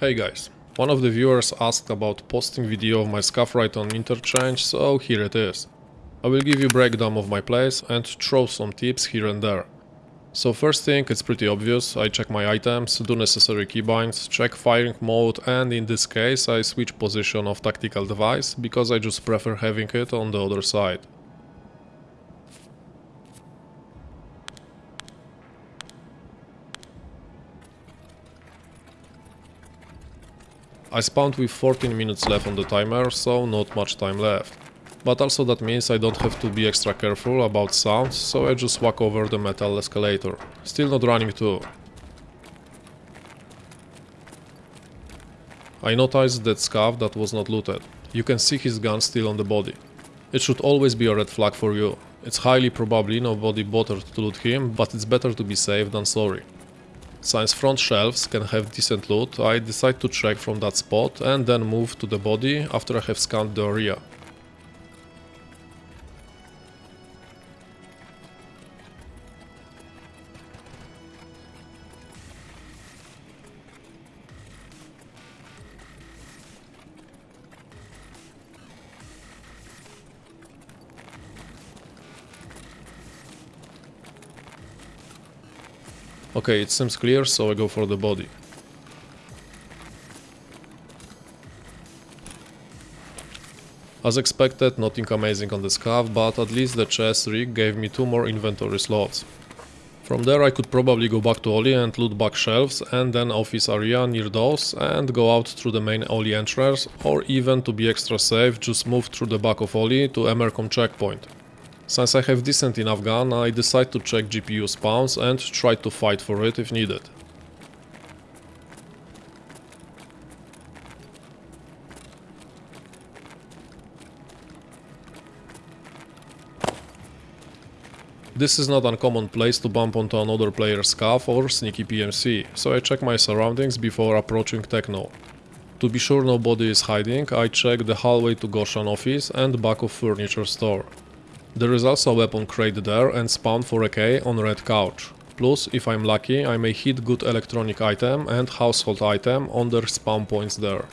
Hey guys, one of the viewers asked about posting video of my scav right on interchange, so here it is. I will give you breakdown of my plays and throw some tips here and there. So first thing, it's pretty obvious, I check my items, do necessary keybinds, check firing mode and in this case I switch position of tactical device because I just prefer having it on the other side. I spawned with 14 minutes left on the timer, so not much time left. But also that means I don't have to be extra careful about sounds, so I just walk over the metal escalator. Still not running too. I noticed that scav that was not looted. You can see his gun still on the body. It should always be a red flag for you. It's highly probably nobody bothered to loot him, but it's better to be safe than sorry. Since front shelves can have decent loot, I decide to check from that spot and then move to the body after I have scanned the area. Okay, it seems clear, so I go for the body. As expected, nothing amazing on the scav, but at least the chest rig gave me two more inventory slots. From there I could probably go back to Oli and loot back shelves and then office area near those and go out through the main Oli entrance or even to be extra safe just move through the back of Oli to Emercom checkpoint. Since I have decent enough gun, I decide to check GPU spawns and try to fight for it if needed. This is not uncommon place to bump onto another player's scav or sneaky PMC, so I check my surroundings before approaching Techno. To be sure nobody is hiding, I check the hallway to Goshan office and back of furniture store. There is also a weapon crate there and spawn for a K on red couch. Plus, if I'm lucky, I may hit good electronic item and household item on their spawn points there.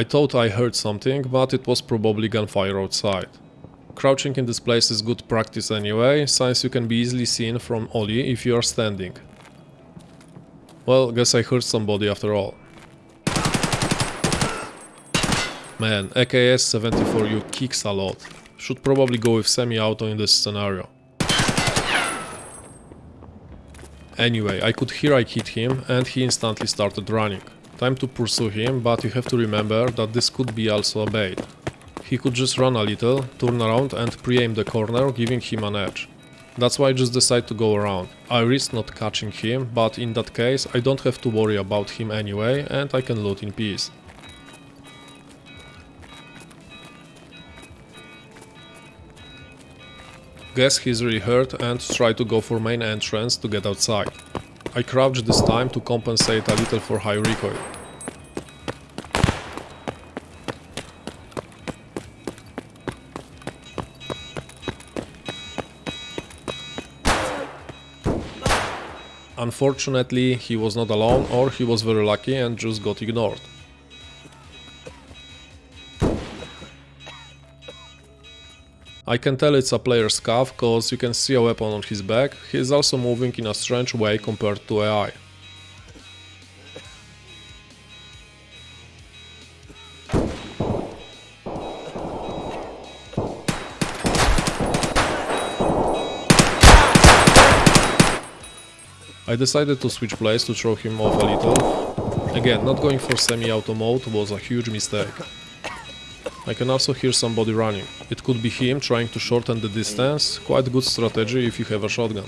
I thought I heard something, but it was probably gunfire outside. Crouching in this place is good practice anyway, since you can be easily seen from Oli if you are standing. Well, guess I heard somebody after all. Man, AKS 74U kicks a lot. Should probably go with semi-auto in this scenario. Anyway, I could hear I hit him and he instantly started running. Time to pursue him, but you have to remember that this could be also a bait. He could just run a little, turn around and pre-aim the corner, giving him an edge. That's why I just decide to go around. I risk not catching him, but in that case I don't have to worry about him anyway and I can loot in peace. Guess he's really hurt and try to go for main entrance to get outside. I crouched this time to compensate a little for high recoil. Unfortunately, he was not alone or he was very lucky and just got ignored. I can tell it's a player's scav cause you can see a weapon on his back, he is also moving in a strange way compared to AI. I decided to switch place to throw him off a little. Again, not going for semi-auto mode was a huge mistake. I can also hear somebody running. It could be him trying to shorten the distance, quite good strategy if you have a shotgun.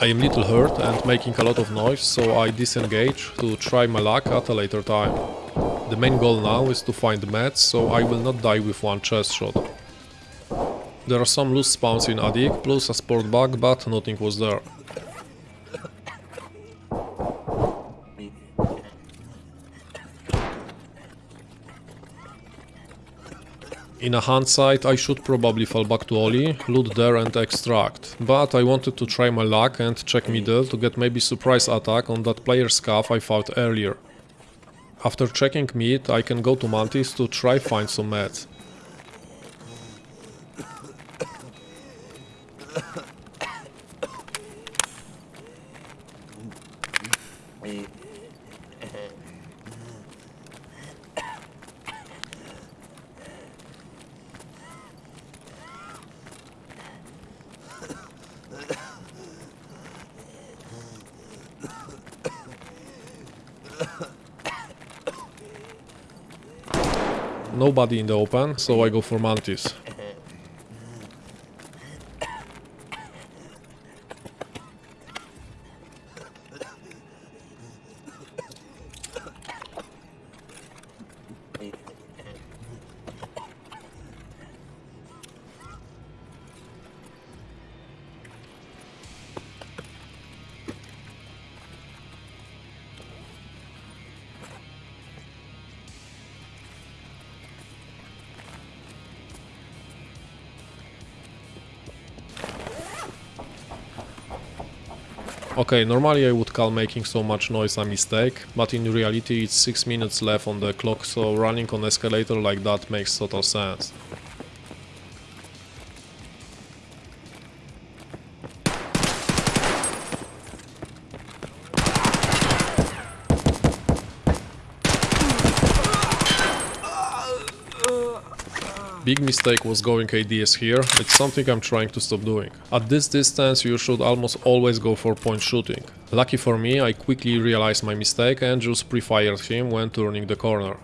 I am little hurt and making a lot of noise, so I disengage to try my luck at a later time. The main goal now is to find meds, so I will not die with one chest shot. There are some loose spawns in Adik, plus a sport bug, but nothing was there. In a hindsight, I should probably fall back to Oli, loot there and extract, but I wanted to try my luck and check middle to get maybe surprise attack on that player's scav I fought earlier. After checking mid, I can go to Mantis to try find some meds. Nobody in the open, so I go for Mantis. Okay, normally I would call making so much noise a mistake, but in reality it's 6 minutes left on the clock, so running on escalator like that makes total sense. Big mistake was going ADS here, it's something I'm trying to stop doing. At this distance you should almost always go for point shooting. Lucky for me, I quickly realized my mistake and just pre-fired him when turning the corner.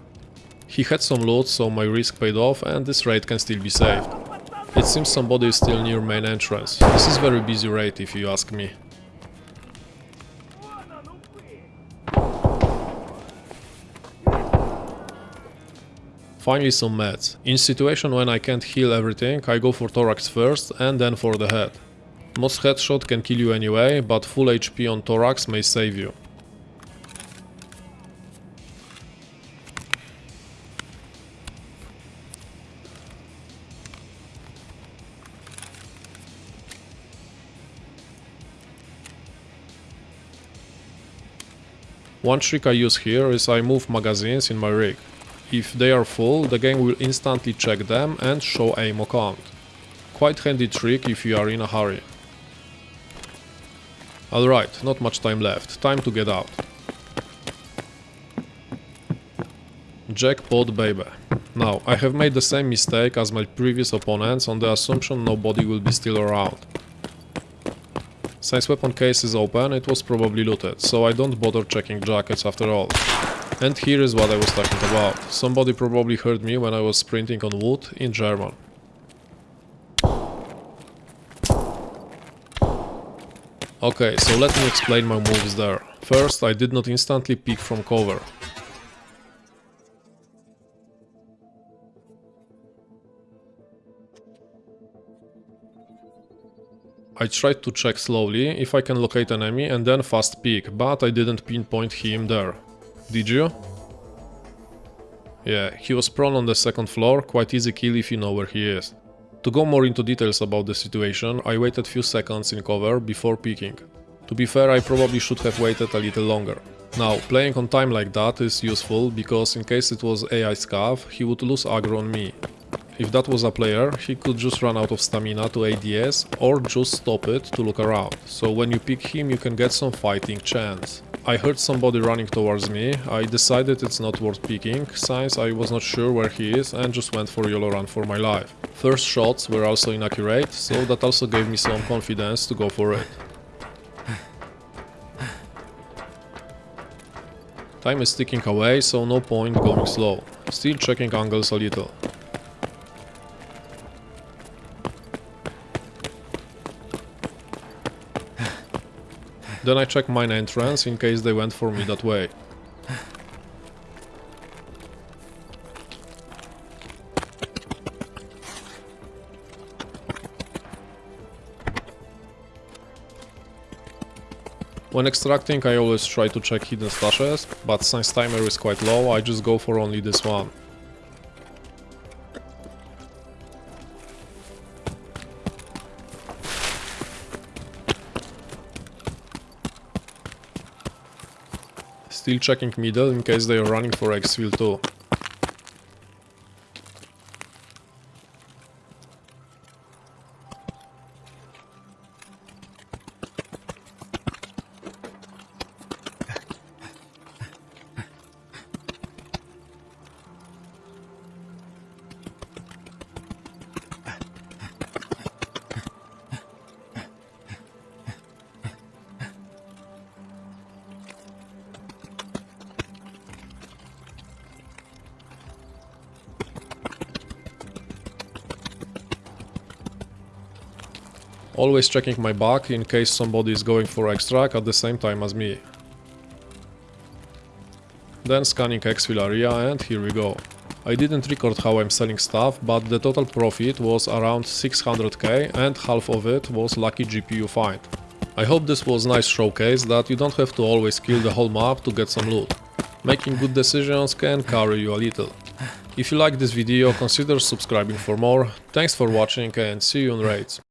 He had some loot, so my risk paid off and this raid can still be saved. It seems somebody is still near main entrance. This is very busy raid if you ask me. Finally some meds. In situation when I can't heal everything, I go for thorax first and then for the head. Most headshot can kill you anyway, but full HP on thorax may save you. One trick I use here is I move magazines in my rig. If they are full, the game will instantly check them and show ammo count. Quite handy trick if you are in a hurry. Alright, not much time left, time to get out. Jackpot baby. Now, I have made the same mistake as my previous opponents on the assumption nobody will be still around. Since weapon case is open, it was probably looted, so I don't bother checking jackets after all. And here is what I was talking about. Somebody probably heard me when I was sprinting on wood in German. Okay, so let me explain my moves there. First, I did not instantly peek from cover. I tried to check slowly if I can locate an enemy and then fast peek, but I didn't pinpoint him there. Did you? Yeah, he was prone on the second floor, quite easy kill if you know where he is. To go more into details about the situation, I waited few seconds in cover before peeking. To be fair, I probably should have waited a little longer. Now, playing on time like that is useful, because in case it was AI Scav, he would lose aggro on me. If that was a player, he could just run out of stamina to ADS, or just stop it to look around, so when you pick him you can get some fighting chance. I heard somebody running towards me, I decided it's not worth picking, since I was not sure where he is and just went for YOLO run for my life. First shots were also inaccurate, so that also gave me some confidence to go for it. Time is ticking away, so no point going slow. Still checking angles a little. Then I check mine entrance in case they went for me that way. When extracting I always try to check hidden stashes, but since timer is quite low I just go for only this one. Still checking middle in case they are running for exfil too. Always checking my back in case somebody is going for extract at the same time as me. Then scanning exfil area and here we go. I didn't record how I'm selling stuff, but the total profit was around 600k and half of it was lucky GPU find. I hope this was nice showcase that you don't have to always kill the whole map to get some loot. Making good decisions can carry you a little. If you like this video, consider subscribing for more. Thanks for watching and see you on raids.